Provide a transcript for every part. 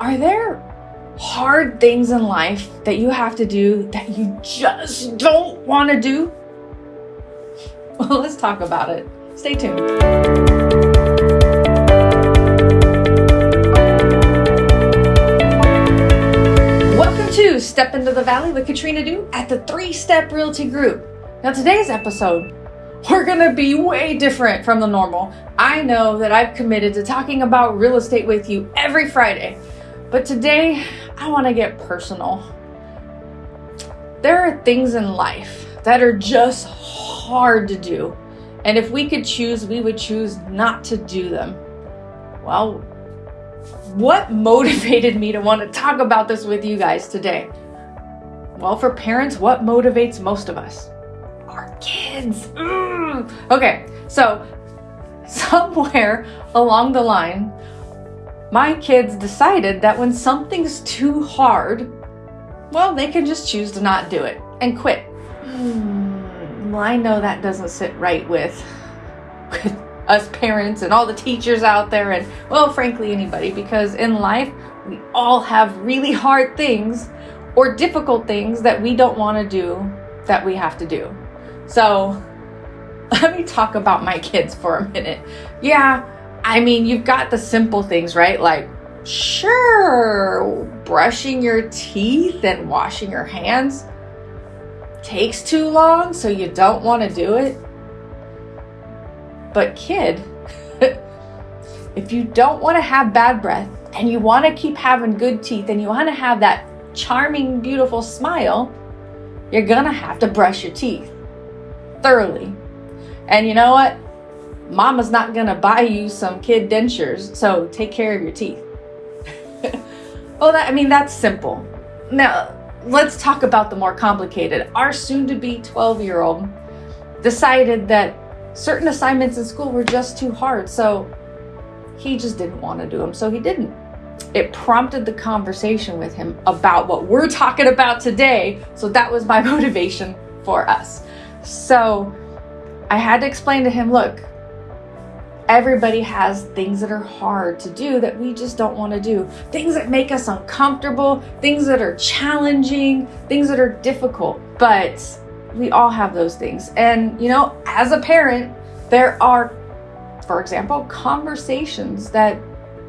Are there hard things in life that you have to do that you just don't want to do? Well, let's talk about it. Stay tuned. Welcome to Step into the Valley with Katrina Du at the Three Step Realty Group. Now, today's episode, we're gonna be way different from the normal. I know that I've committed to talking about real estate with you every Friday. But today, I want to get personal. There are things in life that are just hard to do. And if we could choose, we would choose not to do them. Well, what motivated me to want to talk about this with you guys today? Well, for parents, what motivates most of us? Kids. Mm. Okay, so somewhere along the line, my kids decided that when something's too hard, well, they can just choose to not do it and quit. Hmm, well, I know that doesn't sit right with, with us parents and all the teachers out there, and well, frankly, anybody, because in life, we all have really hard things or difficult things that we don't want to do that we have to do. So, let me talk about my kids for a minute. Yeah, I mean, you've got the simple things, right? Like, sure, brushing your teeth and washing your hands takes too long, so you don't want to do it. But, kid, if you don't want to have bad breath and you want to keep having good teeth and you want to have that charming, beautiful smile, you're gonna have to brush your teeth thoroughly. And you know what? mama's not gonna buy you some kid dentures, so take care of your teeth. well, that, I mean, that's simple. Now, let's talk about the more complicated. Our soon to be 12 year old decided that certain assignments in school were just too hard, so he just didn't want to do them, so he didn't. It prompted the conversation with him about what we're talking about today, so that was my motivation for us. So I had to explain to him look, Everybody has things that are hard to do that we just don't want to do. Things that make us uncomfortable, things that are challenging, things that are difficult. But we all have those things. And, you know, as a parent, there are, for example, conversations that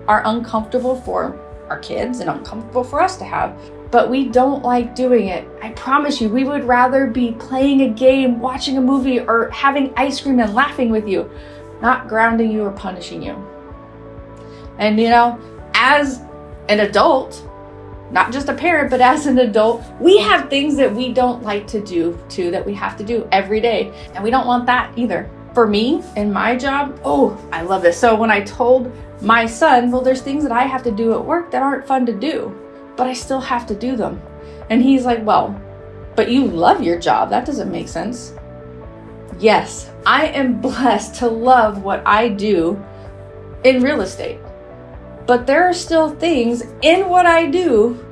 are uncomfortable for our kids and uncomfortable for us to have but we don't like doing it. I promise you, we would rather be playing a game, watching a movie, or having ice cream and laughing with you not grounding you or punishing you. And you know, as an adult, not just a parent, but as an adult, we have things that we don't like to do too, that we have to do every day. And we don't want that either. For me, in my job, oh, I love this. So when I told my son, well, there's things that I have to do at work that aren't fun to do, but I still have to do them. And he's like, well, but you love your job. That doesn't make sense. Yes, I am blessed to love what I do in real estate. But there are still things in what I do,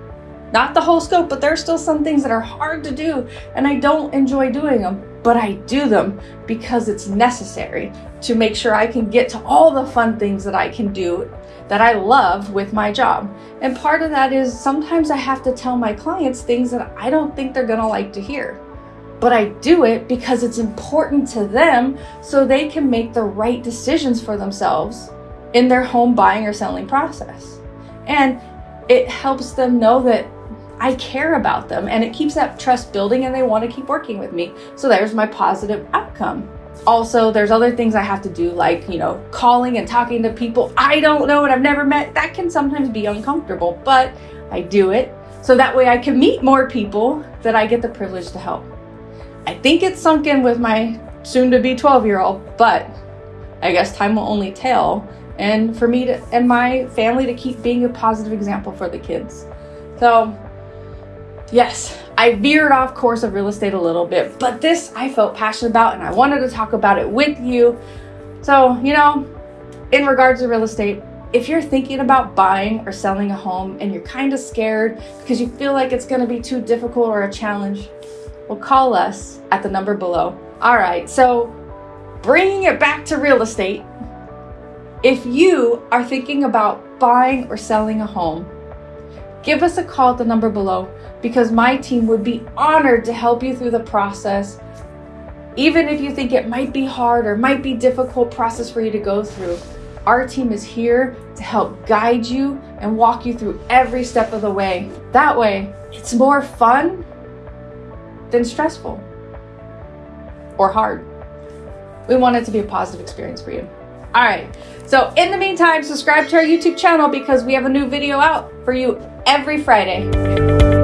not the whole scope, but there are still some things that are hard to do and I don't enjoy doing them, but I do them because it's necessary to make sure I can get to all the fun things that I can do that I love with my job. And part of that is sometimes I have to tell my clients things that I don't think they're gonna like to hear but I do it because it's important to them so they can make the right decisions for themselves in their home buying or selling process. And it helps them know that I care about them and it keeps that trust building and they want to keep working with me. So there's my positive outcome. Also, there's other things I have to do, like, you know, calling and talking to people I don't know and I've never met. That can sometimes be uncomfortable, but I do it so that way I can meet more people that I get the privilege to help. I think it's sunk in with my soon to be 12 year old, but I guess time will only tell. And for me to, and my family to keep being a positive example for the kids. So, yes, I veered off course of real estate a little bit, but this I felt passionate about and I wanted to talk about it with you. So, you know, in regards to real estate, if you're thinking about buying or selling a home and you're kind of scared because you feel like it's going to be too difficult or a challenge, well, call us at the number below. All right, so bringing it back to real estate, if you are thinking about buying or selling a home, give us a call at the number below because my team would be honored to help you through the process. Even if you think it might be hard or might be difficult process for you to go through, our team is here to help guide you and walk you through every step of the way. That way, it's more fun than stressful or hard. We want it to be a positive experience for you. All right. So, in the meantime, subscribe to our YouTube channel because we have a new video out for you every Friday.